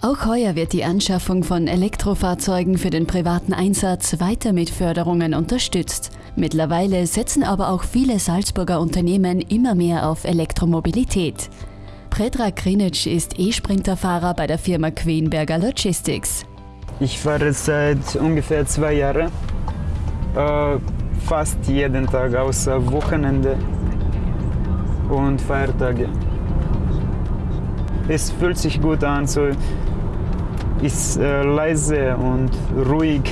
Auch heuer wird die Anschaffung von Elektrofahrzeugen für den privaten Einsatz weiter mit Förderungen unterstützt. Mittlerweile setzen aber auch viele Salzburger Unternehmen immer mehr auf Elektromobilität. Predrag Krinic ist E-Sprinterfahrer bei der Firma Queenberger Logistics. Ich fahre seit ungefähr zwei Jahren, äh, fast jeden Tag außer Wochenende und Feiertage. Es fühlt sich gut an, so ist äh, leise und ruhig.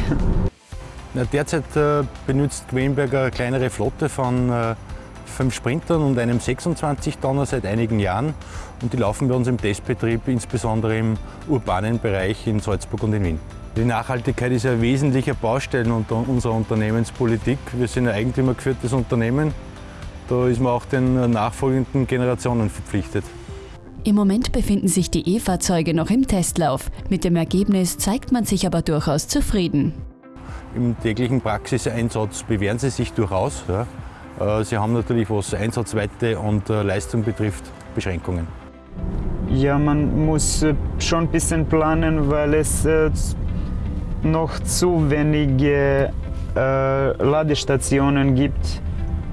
Derzeit äh, benutzt Quenberger eine kleinere Flotte von äh, fünf Sprintern und einem 26-Tonner seit einigen Jahren. Und die laufen bei uns im Testbetrieb, insbesondere im urbanen Bereich in Salzburg und in Wien. Die Nachhaltigkeit ist ein wesentlicher Baustein unserer Unternehmenspolitik. Wir sind ein eigentümergeführtes Unternehmen. Da ist man auch den nachfolgenden Generationen verpflichtet. Im Moment befinden sich die E-Fahrzeuge noch im Testlauf. Mit dem Ergebnis zeigt man sich aber durchaus zufrieden. Im täglichen Praxiseinsatz bewähren sie sich durchaus. Ja. Äh, sie haben natürlich, was Einsatzweite und äh, Leistung betrifft, Beschränkungen. Ja, man muss äh, schon ein bisschen planen, weil es noch zu wenige Ladestationen gibt.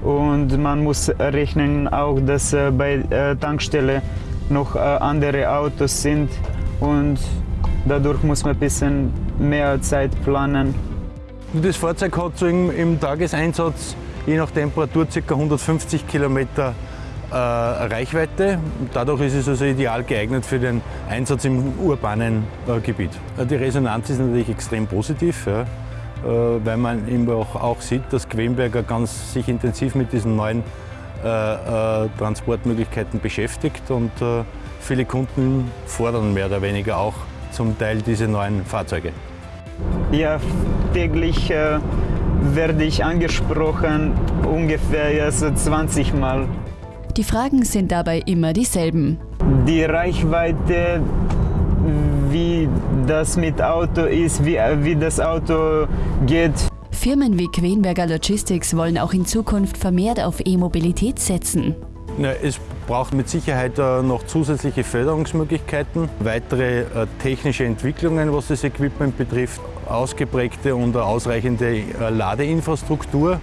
Und man muss rechnen auch, dass bei Tankstelle noch äh, andere Autos sind und dadurch muss man ein bisschen mehr Zeit planen. Das Fahrzeug hat so im, im Tageseinsatz je nach Temperatur ca. 150 Kilometer äh, Reichweite. Dadurch ist es also ideal geeignet für den Einsatz im urbanen äh, Gebiet. Äh, die Resonanz ist natürlich extrem positiv, ja, äh, weil man eben auch, auch sieht, dass Quenberger ganz sich intensiv mit diesen neuen äh, äh, Transportmöglichkeiten beschäftigt und äh, viele Kunden fordern mehr oder weniger auch zum Teil diese neuen Fahrzeuge. Ja, täglich äh, werde ich angesprochen, ungefähr also 20 Mal. Die Fragen sind dabei immer dieselben. Die Reichweite, wie das mit Auto ist, wie, wie das Auto geht. Firmen wie Quenberger Logistics wollen auch in Zukunft vermehrt auf E-Mobilität setzen. Ja, es braucht mit Sicherheit äh, noch zusätzliche Förderungsmöglichkeiten, weitere äh, technische Entwicklungen, was das Equipment betrifft, ausgeprägte und ausreichende äh, Ladeinfrastruktur.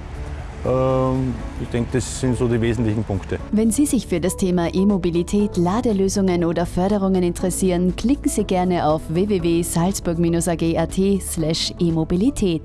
Ähm, ich denke, das sind so die wesentlichen Punkte. Wenn Sie sich für das Thema E-Mobilität, Ladelösungen oder Förderungen interessieren, klicken Sie gerne auf www.salzburg-ag.at/e-mobilität.